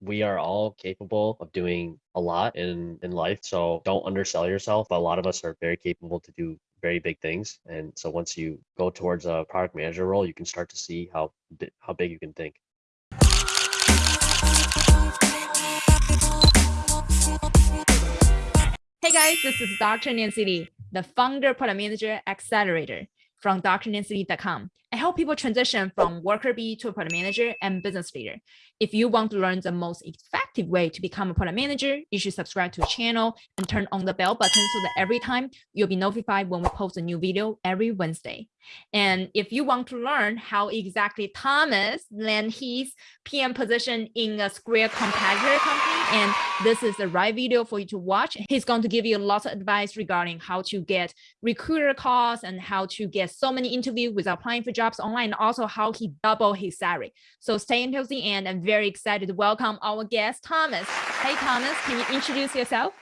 we are all capable of doing a lot in in life so don't undersell yourself a lot of us are very capable to do very big things and so once you go towards a product manager role you can start to see how how big you can think Hey guys, this is Dr. Nancy Lee, the founder product manager accelerator from drnancylee.com. I help people transition from worker bee to a product manager and business leader. If you want to learn the most effective way to become a product manager, you should subscribe to the channel and turn on the bell button so that every time you'll be notified when we post a new video every Wednesday. And if you want to learn how exactly Thomas landed his PM position in a Square competitor company, and this is the right video for you to watch. He's going to give you lots of advice regarding how to get recruiter calls and how to get so many interviews without applying for jobs online, also how he doubled his salary. So stay until the end. I'm very excited to welcome our guest, Thomas. Hey, Thomas, can you introduce yourself?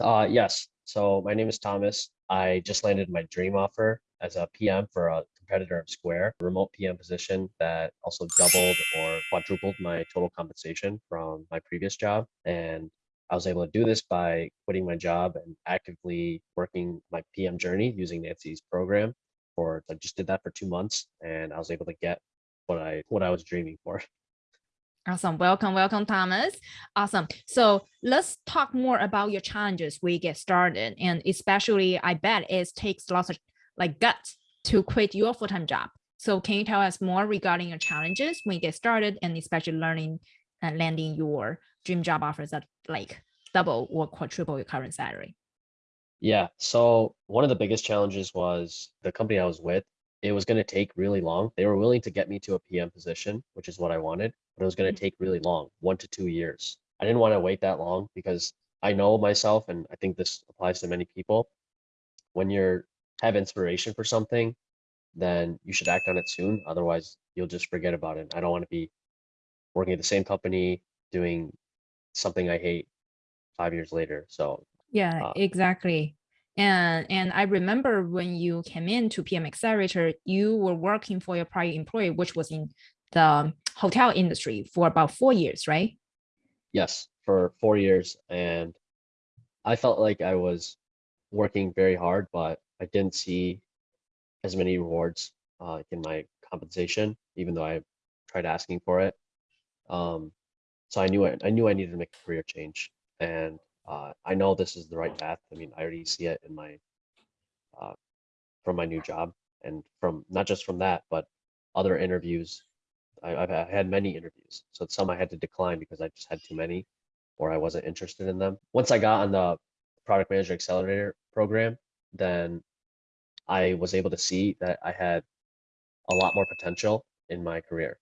Uh, yes. So my name is Thomas. I just landed my dream offer as a PM for a competitor of Square, remote PM position that also doubled or quadrupled my total compensation from my previous job. And I was able to do this by quitting my job and actively working my PM journey using Nancy's program. For I just did that for two months, and I was able to get what I what I was dreaming for. Awesome. Welcome, welcome, Thomas. Awesome. So let's talk more about your challenges we get started. And especially, I bet it takes lots of like guts to quit your full-time job. So can you tell us more regarding your challenges when you get started and especially learning and landing your dream job offers that like double or quadruple your current salary? Yeah. So one of the biggest challenges was the company I was with. It was going to take really long. They were willing to get me to a PM position, which is what I wanted, but it was going to mm-hmm. take really long, one to two years. I didn't want to wait that long because I know myself, and I think this applies to many people. When you're have inspiration for something, then you should act on it soon. Otherwise, you'll just forget about it. I don't want to be working at the same company doing something I hate five years later. So yeah, uh, exactly. And and I remember when you came in to PM Accelerator, you were working for your prior employer, which was in the hotel industry for about four years, right? Yes, for four years. And I felt like I was working very hard, but I didn't see as many rewards uh, in my compensation, even though I tried asking for it. Um, so I knew I, I knew I needed to make a career change, and uh, I know this is the right path. I mean, I already see it in my uh, from my new job, and from not just from that, but other interviews. I, I've had many interviews, so some I had to decline because I just had too many, or I wasn't interested in them. Once I got on the product manager accelerator program, then I was able to see that I had a lot more potential in my career.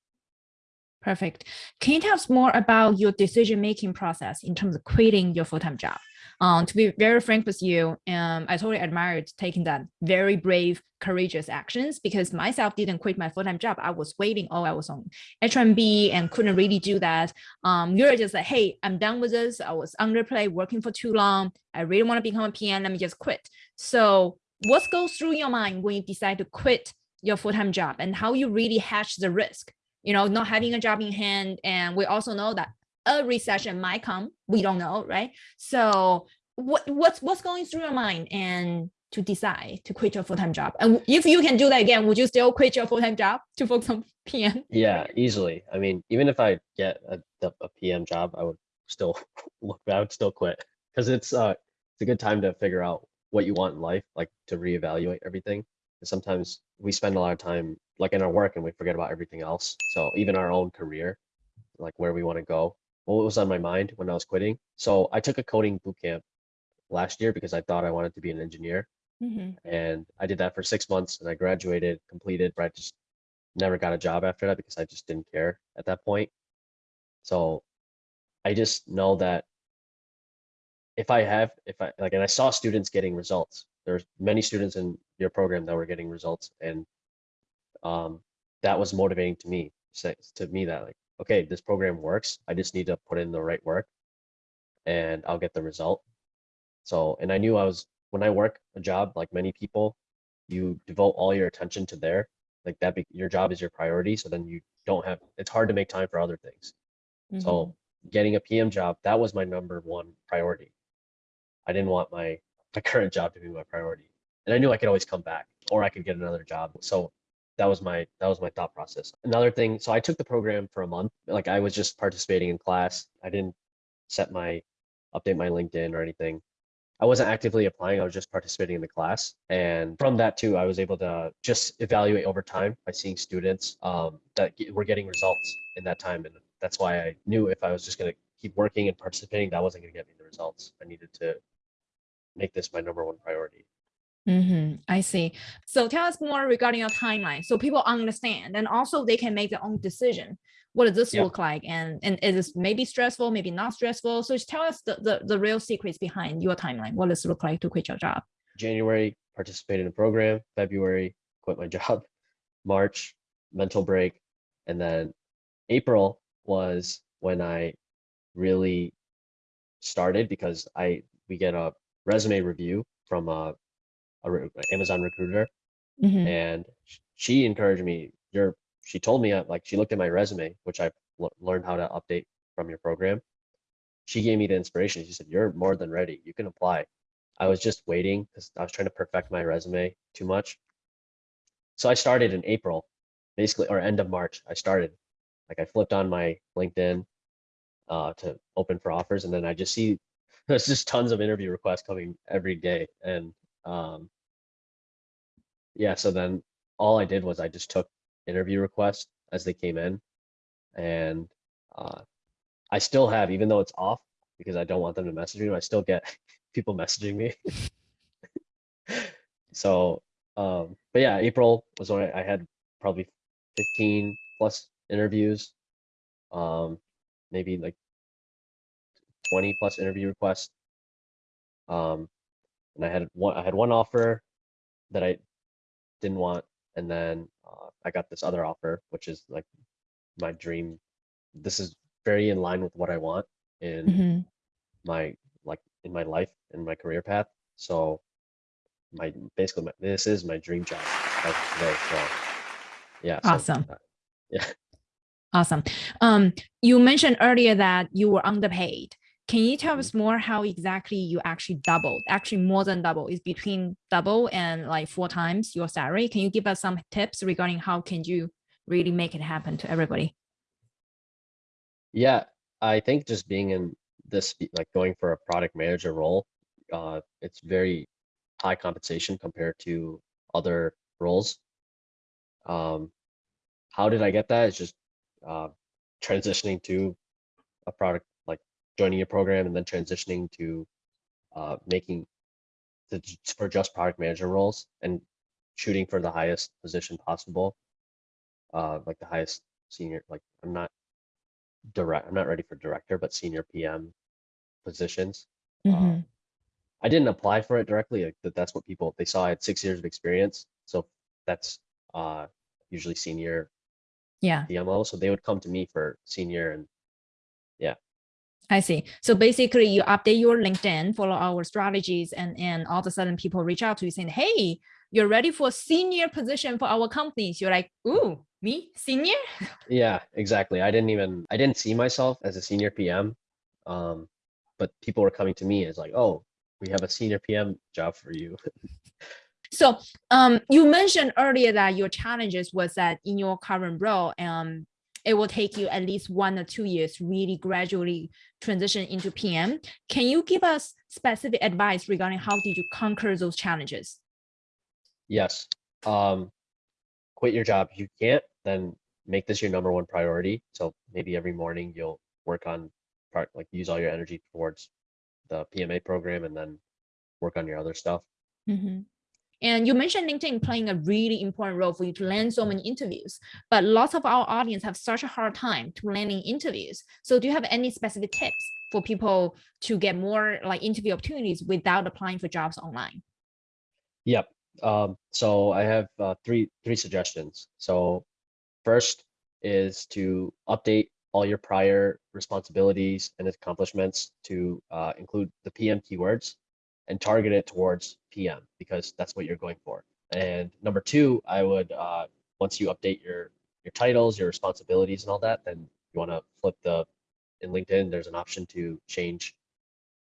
Perfect. Can you tell us more about your decision-making process in terms of quitting your full-time job? Um, to be very frank with you, um, I totally admired taking that very brave, courageous actions because myself didn't quit my full-time job. I was waiting. Oh, I was on H1B and couldn't really do that. Um, you're just like, hey, I'm done with this. I was underpaid, working for too long. I really want to become a PM. Let me just quit. So what goes through your mind when you decide to quit your full-time job and how you really hedge the risk? You know not having a job in hand and we also know that a recession might come we don't know right? So what what's what's going through your mind and to decide to quit your full-time job? And if you can do that again would you still quit your full-time job to focus on pm yeah easily. I mean even if i get a, a pm job i would still look i would still quit because it's uh it's a good time to figure out what you want in life, like to reevaluate everything. And sometimes we spend a lot of time like in our work and we forget about everything else. So even our own career, like where we want to go, what was on my mind when I was quitting. So I took a coding boot camp last year because I thought I wanted to be an engineer. Mm-hmm. And I did that for six months and I graduated, completed, but I just never got a job after that because I just didn't care at that point. So I just know that if I have, if I like, and I saw students getting results, there's many students in your program that were getting results and um, that was motivating to me, to me that like, okay, this program works. I just need to put in the right work and I'll get the result. So, and I knew I was, when I work a job, like many people, you devote all your attention to there, like that, be, your job is your priority. So then you don't have, it's hard to make time for other things. Mm -hmm. So getting a PM job, that was my number one priority. I didn't want my my current job to be my priority, and I knew I could always come back or I could get another job. So that was my that was my thought process. Another thing, so I took the program for a month. Like I was just participating in class. I didn't set my update my LinkedIn or anything. I wasn't actively applying. I was just participating in the class, and from that too, I was able to just evaluate over time by seeing students um, that were getting results in that time, and that's why I knew if I was just going to keep working and participating, that wasn't going to get me the results. I needed to make this my number one priority. hmm I see. So tell us more regarding your timeline, so people understand, and also they can make their own decision. What does this Yeah. look like, and and is this maybe stressful, maybe not stressful? So just tell us the the, the real secrets behind your timeline. What does it look like to quit your job? January, participated in a program. February, quit my job. March, mental break. And then April was when I really started because I we get a resume review from a, a re- Amazon recruiter. Mhm. and she encouraged me you're she told me uh, like she looked at my resume which i learned how to update from your program. She gave me the inspiration. She said you're more than ready. You can apply. I was just waiting because i was trying to perfect my resume too much. So i started in april basically or end of march i started. Like i flipped on my linkedin uh, to open for offers and then i just see there's just tons of interview requests coming every day and um, yeah so then all i did was i just took interview requests as they came in and uh, i still have even though it's off because i don't want them to message me i still get people messaging me. So um but yeah april was when i, I had probably 15 plus interviews um maybe like 20 plus interview requests um and i had one i had one offer that i didn't want and then uh, i got this other offer which is like my dream this is very in line with what i want in Mhm. my like in my life in my career path so my basically my, this is my dream job today so yeah so, Awesome. uh, yeah Awesome. Um, you mentioned earlier that you were underpaid. Can you tell us more how exactly you actually doubled? Actually, more than double is between double and like four times your salary. Can you give us some tips regarding how can you really make it happen to everybody? Yeah, I think just being in this, like going for a product manager role, uh, it's very high compensation compared to other roles. Um, how did I get that? It's just uh, transitioning to a product, joining a program and then transitioning to uh, making the for just product manager roles and shooting for the highest position possible, uh, like the highest senior. Like I'm not direct. I'm not ready for director, but senior PM positions. Uh, Mhm. I didn't apply for it directly. Like that, that's what people they saw. I had six years of experience, so that's uh, usually senior Yeah, PMO. So they would come to me for senior, and I see. So basically you update your LinkedIn, follow our strategies and, and all of a sudden people reach out to you saying, hey, you're ready for a senior position for our companies. You're like, ooh, me, senior? yeah, exactly. I didn't even I didn't see myself as a senior PM, um, but people were coming to me as like, oh, we have a senior PM job for you. So um, you mentioned earlier that your challenges was that in your current role, um, it will take you at least one or two years really gradually transition into PM. Can you give us specific advice regarding how did you conquer those challenges? Yes. Um, quit your job. If you can't, then make this your number one priority. So maybe every morning you'll work on part like use all your energy towards the PMA program and then work on your other stuff. Mhm. And you mentioned LinkedIn playing a really important role for you to land so many interviews, but lots of our audience have such a hard time to landing interviews. So do you have any specific tips for people to get more like interview opportunities without applying for jobs online? Yep. Um, so I have uh, three three suggestions. So first is to update all your prior responsibilities and accomplishments to uh, include the PM keywords and target it towards PM because that's what you're going for. And number two, I would uh, once you update your your titles, your responsibilities, and all that, then you want to flip the in LinkedIn, there's an option to change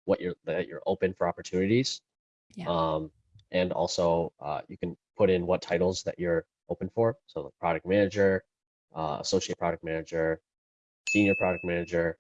what you're that you're open for opportunities. Yeah. Um, and also uh, you can put in what titles that you're open for. So product manager, uh, associate product manager, senior product manager.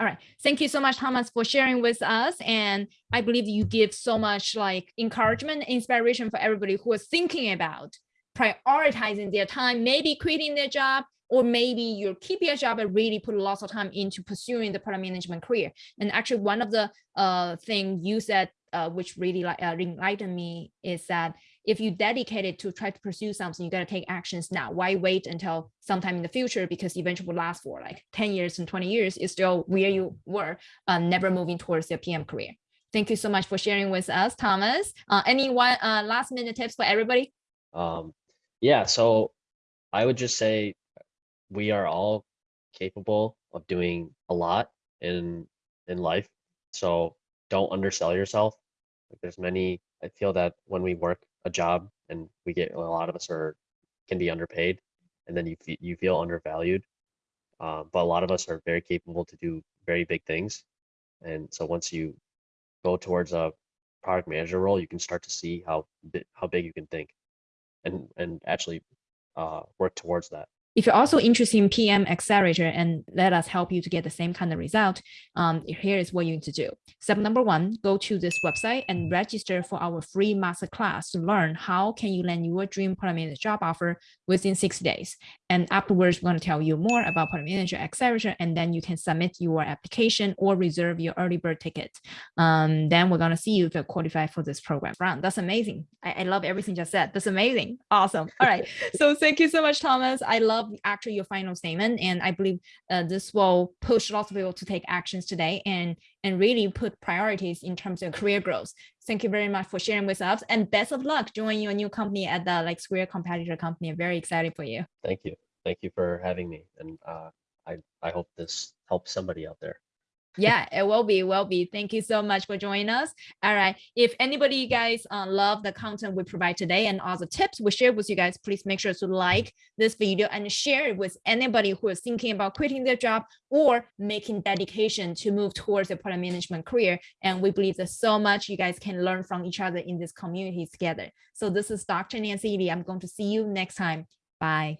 All right. Thank you so much, Thomas, for sharing with us. And I believe you give so much like encouragement, inspiration for everybody who is thinking about prioritizing their time, maybe quitting their job, or maybe you're keeping a job and really put lots of time into pursuing the product management career. And actually one of the uh, thing you said, uh, which really like uh, enlightened me is that if you dedicate it to try to pursue something, you got to take actions now. Why wait until sometime in the future? Because eventually will last for like 10 years and 20 years is still where you were, uh, never moving towards your PM career. Thank you so much for sharing with us, Thomas. Uh, any one uh, last minute tips for everybody? Um, yeah, so I would just say we are all capable of doing a lot in in life. So don't undersell yourself. Like there's many, I feel that when we work a job and we get, a lot of us are, can be underpaid and then you, you feel undervalued. Uh, but a lot of us are very capable to do very big things. And so once you go towards a product manager role, you can start to see how, how big you can think and, and actually uh, work towards that. If you're also interested in PM Accelerator and let us help you to get the same kind of result, um, here is what you need to do. Step number one, go to this website and register for our free masterclass to learn how can you land your dream product manager job offer within 60 days. And afterwards, we're going to tell you more about product manager accelerator, and then you can submit your application or reserve your early bird ticket. Um, then we're going to see you if you qualify for this program. Ron, that's amazing. I, I love everything you just said. That's amazing. Awesome. All right. so thank you so much, Thomas. I love actually your final statement, and I believe uh, this will push lots of people to take actions today and and really put priorities in terms of career growth. Thank you very much for sharing with us, and best of luck joining your new company at the like Square competitor company. I'm very excited for you. Thank you. Thank you for having me. And uh, I, I hope this helps somebody out there. Yeah it will be will be. Thank you so much for joining us. All right. If anybody you guys uh, love the content we provide today and all the tips we share with you guys please make sure to like this video and share it with anybody who is thinking about quitting their job or making dedication to move towards a product management career. And we believe there's so much you guys can learn from each other in this community together. So this is dr nancy lee. I'm going to see you next time. Bye